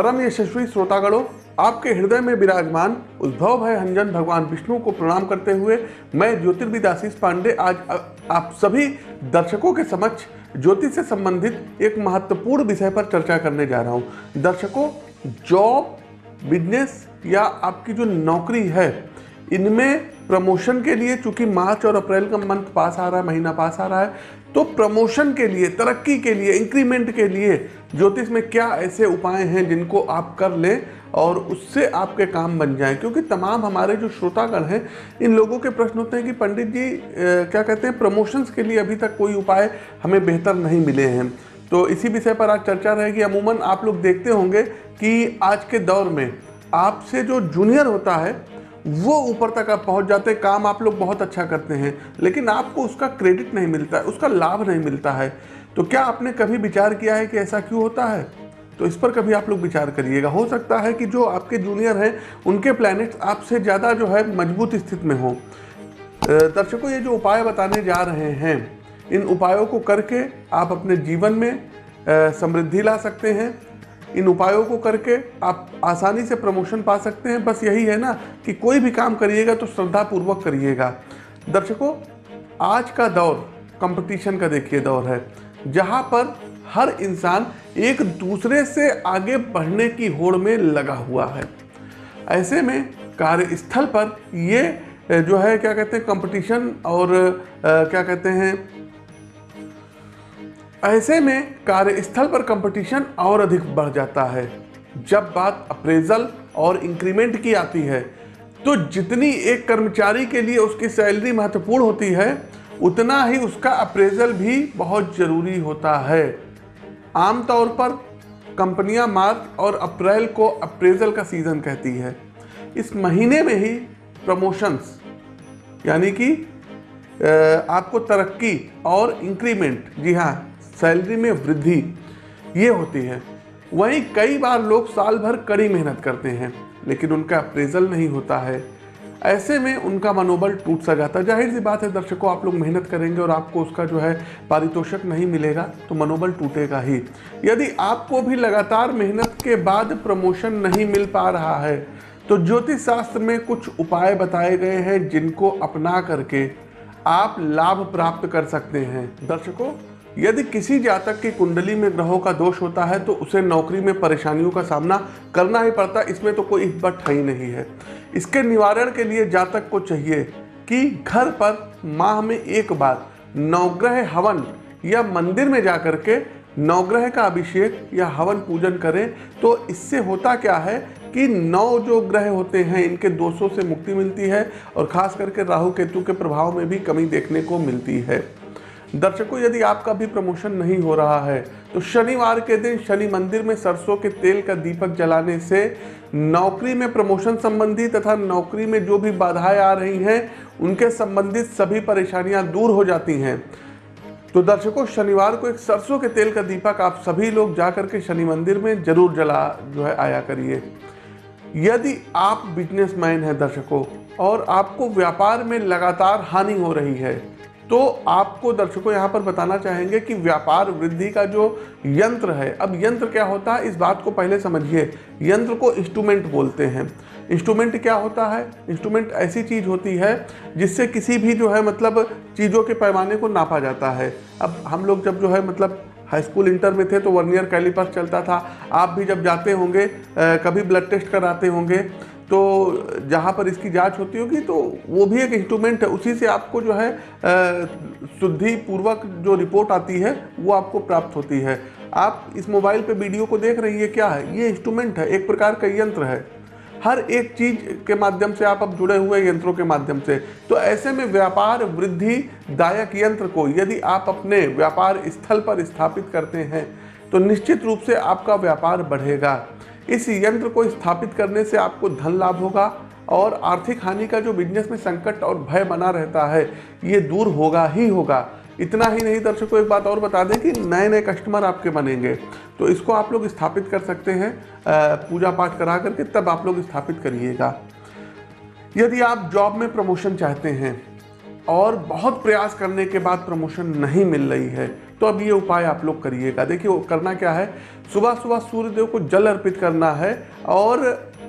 परम यशस्वी श्रोतागणों, आपके हृदय में विराजमान उद्भव भय हंजन भगवान विष्णु को प्रणाम करते हुए मैं ज्योतिर्विद आशीष पांडे आज आप सभी दर्शकों के समक्ष ज्योतिष से संबंधित एक महत्वपूर्ण विषय पर चर्चा करने जा रहा हूँ। दर्शकों, जॉब, बिज़नेस या आपकी जो नौकरी है, इनमें प्रमोशन के लिए चूँकि मार्च और अप्रैल का मंथ पास आ रहा है, महीना पास आ रहा है तो प्रमोशन के लिए, तरक्की के लिए इंक्रीमेंट के लिए ज्योतिष में क्या ऐसे उपाय हैं जिनको आप कर लें और उससे आपके काम बन जाएँ? क्योंकि तमाम हमारे जो श्रोतागण हैं, इन लोगों के प्रश्न होते हैं कि पंडित जी क्या कहते हैं, प्रमोशंस के लिए अभी तक कोई उपाय हमें बेहतर नहीं मिले हैं। तो इसी विषय पर आज चर्चा रहेगी। अमूमन आप लोग देखते होंगे कि आज के दौर में आपसे जो जूनियर होता है वो ऊपर तक आप पहुँच जाते हैं, काम आप लोग बहुत अच्छा करते हैं, लेकिन आपको उसका क्रेडिट नहीं मिलता है उसका लाभ नहीं मिलता है। तो क्या आपने कभी विचार किया है कि ऐसा क्यों होता है? तो इस पर कभी आप लोग विचार करिएगा। हो सकता है कि जो आपके जूनियर हैं, उनके प्लैनेट्स आपसे ज़्यादा जो है मज़बूत स्थिति में हों। दर्शकों, ये जो उपाय बताने जा रहे हैं, इन उपायों को करके आप अपने जीवन में समृद्धि ला सकते हैं। इन उपायों को करके आप आसानी से प्रमोशन पा सकते हैं। बस यही है ना कि कोई भी काम करिएगा तो श्रद्धापूर्वक करिएगा। दर्शकों, आज का दौर कंपटीशन का देखिए दौर है, जहाँ पर हर इंसान एक दूसरे से आगे बढ़ने की होड़ में लगा हुआ है। ऐसे में कार्यस्थल पर ये, जो है, क्या कहते हैं कंपटीशन और क्या कहते हैं ऐसे में कार्यस्थल पर कंपटीशन और अधिक बढ़ जाता है। जब बात अप्रेजल और इंक्रीमेंट की आती है तो जितनी एक कर्मचारी के लिए उसकी सैलरी महत्वपूर्ण होती है, उतना ही उसका अप्रेजल भी बहुत ज़रूरी होता है। आमतौर पर कंपनियाँ मार्च और अप्रैल को अप्रेजल का सीज़न कहती है। इस महीने में ही प्रमोशंस यानी कि आपको तरक्की और इंक्रीमेंट जी हाँ सैलरी में वृद्धि ये होती है। वहीं कई बार लोग साल भर कड़ी मेहनत करते हैं, लेकिन उनका अप्रेजल नहीं होता है। ऐसे में उनका मनोबल टूट सा जाता है। ज़ाहिर सी बात है, दर्शकों, आप लोग मेहनत करेंगे और आपको उसका जो है पारितोषक नहीं मिलेगा तो मनोबल टूटेगा ही। यदि आपको भी लगातार मेहनत के बाद प्रमोशन नहीं मिल पा रहा है तो ज्योतिष शास्त्र में कुछ उपाय बताए गए हैं जिनको अपना करके आप लाभ प्राप्त कर सकते हैं। दर्शकों यदि किसी जातक की कुंडली में ग्रहों का दोष होता है तो उसे नौकरी में परेशानियों का सामना करना ही पड़ता है। इसमें तो कोई बट ही नहीं है। इसके निवारण के लिए जातक को चाहिए कि घर पर माह में एक बार नवग्रह हवन या मंदिर में जा कर के नवग्रह का अभिषेक या हवन पूजन करें। तो इससे होता क्या है कि नौ जो ग्रह होते हैं, इनके दोषों से मुक्ति मिलती है और खास करके राहु केतु के प्रभाव में भी कमी देखने को मिलती है। दर्शकों, यदि आपका भी प्रमोशन नहीं हो रहा है तो शनिवार के दिन शनि मंदिर में सरसों के तेल का दीपक जलाने से नौकरी में प्रमोशन संबंधी तथा नौकरी में जो भी बाधाएँ आ रही हैं, उनके संबंधित सभी परेशानियाँ दूर हो जाती हैं। तो दर्शकों, शनिवार को एक सरसों के तेल का दीपक आप सभी लोग जाकर के शनि मंदिर में ज़रूर जला, जो है, आया करिए। यदि आप बिजनेसमैन हैं दर्शकों, और आपको व्यापार में लगातार हानि हो रही है तो आपको दर्शकों यहाँ पर बताना चाहेंगे कि व्यापार वृद्धि का जो यंत्र है, अब यंत्र क्या होता है? इस बात को पहले समझिए। यंत्र को इंस्ट्रूमेंट बोलते हैं। इंस्ट्रूमेंट क्या होता है? इंस्ट्रूमेंट ऐसी चीज़ होती है जिससे किसी भी जो है मतलब चीज़ों के पैमाने को नापा जाता है। अब हम लोग जब जो है मतलब हाई स्कूल इंटर में थे तो वर्नियर कैलिपर चलता था। आप भी जब जाते होंगे कभी ब्लड टेस्ट कराते होंगे तो जहाँ पर इसकी जाँच होती होगी तो वो भी एक इंस्ट्रूमेंट है। उसी से आपको जो है शुद्धि पूर्वक जो रिपोर्ट आती है, वो आपको प्राप्त होती है। आप इस मोबाइल पे वीडियो को देख रही है, क्या है? ये इंस्ट्रूमेंट है, एक प्रकार का यंत्र है। हर एक चीज़ के माध्यम से आप अब जुड़े हुए यंत्रों के माध्यम से। तो ऐसे में व्यापार वृद्धि दायक यंत्र को यदि आप अपने व्यापार स्थल पर स्थापित करते हैं तो निश्चित रूप से आपका व्यापार बढ़ेगा। इस यंत्र को स्थापित करने से आपको धन लाभ होगा और आर्थिक हानि का जो बिज़नेस में संकट और भय बना रहता है, ये दूर होगा ही होगा। इतना ही नहीं, दर्शकों, एक बात और बता दें कि नए नए कस्टमर आपके बनेंगे। तो इसको आप लोग स्थापित कर सकते हैं पूजा पाठ करा करके, तब आप लोग स्थापित करिएगा। यदि आप जॉब में प्रमोशन चाहते हैं और बहुत प्रयास करने के बाद प्रमोशन नहीं मिल रही है तो अब ये उपाय आप लोग करिएगा। देखिए, करना क्या है? सुबह सुबह सूर्यदेव को जल अर्पित करना है और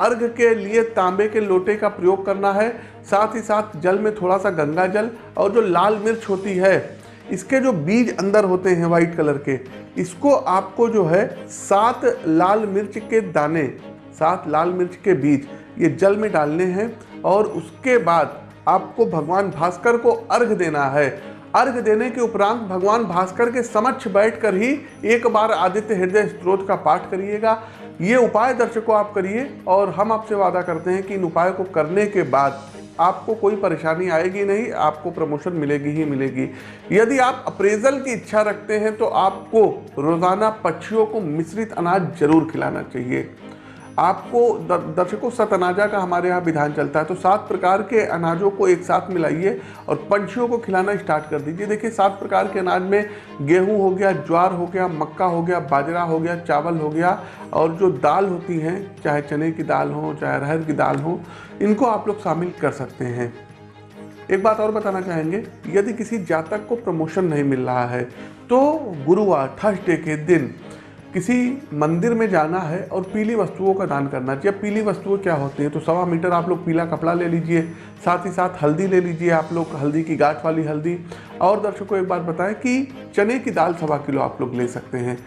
अर्घ के लिए तांबे के लोटे का प्रयोग करना है। साथ ही साथ जल में थोड़ा सा गंगा जल और जो लाल मिर्च होती है, इसके जो बीज अंदर होते हैं वाइट कलर के, इसको आपको जो है सात लाल मिर्च के दाने, सात लाल मिर्च के बीज, ये जल में डालने हैं और उसके बाद आपको भगवान भास्कर को अर्घ देना है। अर्घ देने के उपरांत भगवान भास्कर के समक्ष बैठकर ही एक बार आदित्य हृदय स्त्रोत का पाठ करिएगा। ये उपाय दर्शकों आप करिए और हम आपसे वादा करते हैं कि इन उपायों को करने के बाद आपको कोई परेशानी आएगी नहीं, आपको प्रमोशन मिलेगी ही मिलेगी। यदि आप अप्रेजल की इच्छा रखते हैं तो आपको रोज़ाना पक्षियों को मिश्रित अनाज ज़रूर खिलाना चाहिए। आपको दर्शकों सत अनाजा का हमारे यहाँ विधान चलता है तो सात प्रकार के अनाजों को एक साथ मिलाइए और पंछियों को खिलाना स्टार्ट कर दीजिए। देखिए, सात प्रकार के अनाज में गेहूँ हो गया, ज्वार हो गया, मक्का हो गया, बाजरा हो गया, चावल हो गया और जो दाल होती हैं, चाहे चने की दाल हो, चाहे अरहर की दाल हो, इनको आप लोग शामिल कर सकते हैं। एक बात और बताना चाहेंगे, यदि किसी जातक को प्रमोशन नहीं मिल रहा है तो गुरुवार थर्सडे के दिन किसी मंदिर में जाना है और पीली वस्तुओं का दान करना चाहिए पीली वस्तुएँ क्या होती हैं? तो सवा मीटर आप लोग पीला कपड़ा ले लीजिए, साथ ही साथ हल्दी ले लीजिए आप लोग, हल्दी की गाठ वाली हल्दी। और दर्शकों, एक बात बताएँ कि चने की दाल सवा किलो आप लोग ले सकते हैं।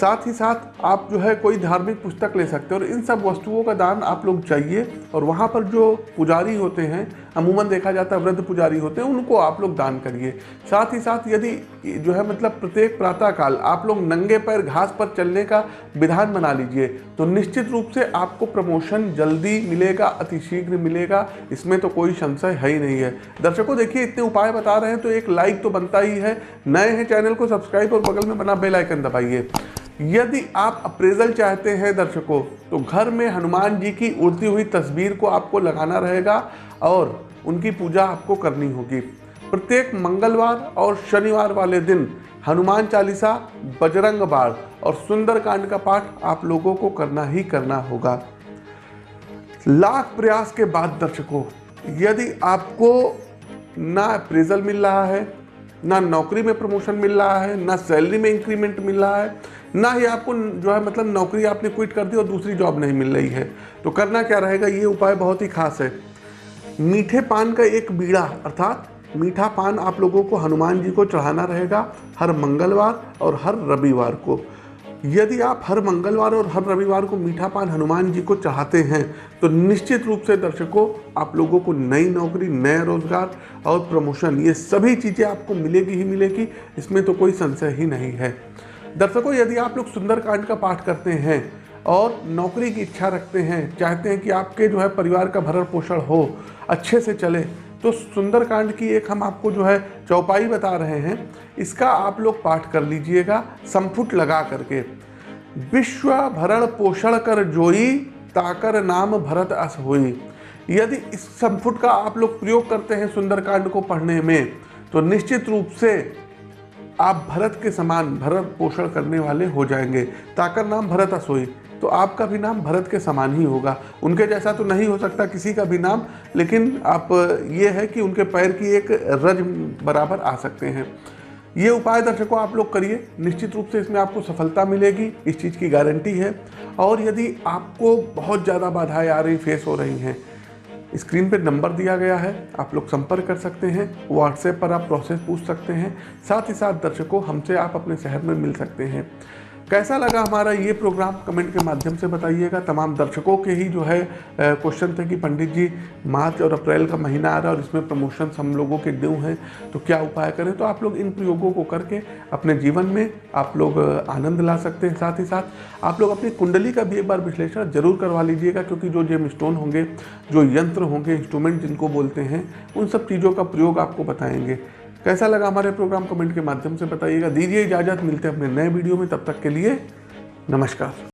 साथ ही साथ आप जो है कोई धार्मिक पुस्तक ले सकते हैं और इन सब वस्तुओं का दान आप लोग चाहिए। और वहाँ पर जो पुजारी होते हैं अमूमन देखा जाता है, वृद्ध पुजारी होते हैं, उनको आप लोग दान करिए। साथ ही साथ यदि जो है मतलब प्रत्येक प्रातःकाल आप लोग नंगे पैर घास पर चलने का विधान बना लीजिए तो निश्चित रूप से आपको प्रमोशन जल्दी मिलेगा, अतिशीघ्र मिलेगा, इसमें तो कोई संशय है ही नहीं है। दर्शकों, देखिए, इतने उपाय बता रहे हैं तो एक लाइक तो बनता ही है। नए हैं चैनल को सब्सक्राइब और बगल में बना बेल आइकन दबाइए। यदि आप अप्रेजल चाहते हैं दर्शकों तो घर में हनुमान जी की उड़ती हुई तस्वीर को आपको लगाना रहेगा और उनकी पूजा आपको करनी होगी। प्रत्येक मंगलवार और शनिवार वाले दिन हनुमान चालीसा, बजरंग बाढ़ और सुंदरकांड का पाठ आप लोगों को करना ही करना होगा। लाख प्रयास के बाद दर्शकों, यदि आपको ना अप्रेजल मिल रहा है ना नौकरी में प्रमोशन मिल रहा है, ना सैलरी में इंक्रीमेंट मिल रहा है, ना ही आपको जो है मतलब नौकरी आपने क्विट कर दी और दूसरी जॉब नहीं मिल रही है। तो करना क्या रहेगा? ये उपाय बहुत ही खास है। मीठे पान का एक बीड़ा, अर्थात मीठा पान आप लोगों को हनुमान जी को चढ़ाना रहेगा हर मंगलवार और हर रविवार को। यदि आप हर मंगलवार और हर रविवार को मीठा पान हनुमान जी को चाहते हैं तो निश्चित रूप से दर्शकों, आप लोगों को नई नौकरी, नया रोज़गार और प्रमोशन, ये सभी चीज़ें आपको मिलेगी ही मिलेगी, इसमें तो कोई संशय ही नहीं है। दर्शकों, यदि आप लोग सुंदरकांड का पाठ करते हैं और नौकरी की इच्छा रखते हैं, चाहते हैं कि आपके जो है परिवार का भरण पोषण हो, अच्छे से चले तो सुंदरकांड की एक हम आपको जो है चौपाई बता रहे हैं, इसका आप लोग पाठ कर लीजिएगा, संपुट लगा करके। विश्व भरण पोषण कर जोई, ताकर नाम भरत अस होई। यदि इस संपुट का आप लोग प्रयोग करते हैं सुंदरकांड को पढ़ने में तो निश्चित रूप से आप भरत के समान भरत पोषण करने वाले हो जाएँगे। ताकर नाम भरत असोई तो आपका भी नाम भरत के समान ही होगा। उनके जैसा तो नहीं हो सकता किसी का भी नाम, लेकिन आप, ये है कि उनके पैर की एक रज बराबर आ सकते हैं। ये उपाय दर्शकों आप लोग करिए। निश्चित रूप से इसमें आपको सफलता मिलेगी, इस चीज़ की गारंटी है। और यदि आपको बहुत ज़्यादा बाधाएँ आ रही, फेस हो रही हैं, स्क्रीन पर नंबर दिया गया है, आप लोग संपर्क कर सकते हैं, व्हाट्सएप पर आप प्रोसेस पूछ सकते हैं। साथ ही साथ दर्शकों, हमसे आप अपने शहर में मिल सकते हैं। कैसा लगा हमारा ये प्रोग्राम कमेंट के माध्यम से बताइएगा। तमाम दर्शकों के ही जो है क्वेश्चन थे कि पंडित जी, मार्च और अप्रैल का महीना आ रहा है और इसमें प्रमोशन हम लोगों के ड्यू हैं। तो क्या उपाय करें? तो आप लोग इन प्रयोगों को करके अपने जीवन में आप लोग आनंद ला सकते हैं। साथ ही साथ आप लोग अपनी कुंडली का भी एक बार विश्लेषण ज़रूर करवा लीजिएगा, क्योंकि जो जेम स्टोन होंगे, जो यंत्र होंगे इंस्ट्रूमेंट जिनको बोलते हैं, उन सब चीज़ों का प्रयोग आपको बताएँगे। कैसा लगा हमारे प्रोग्राम कमेंट के माध्यम से बताइएगा। दीजिए इजाज़त। मिलते हैं अपने नए वीडियो में। तब तक के लिए नमस्कार।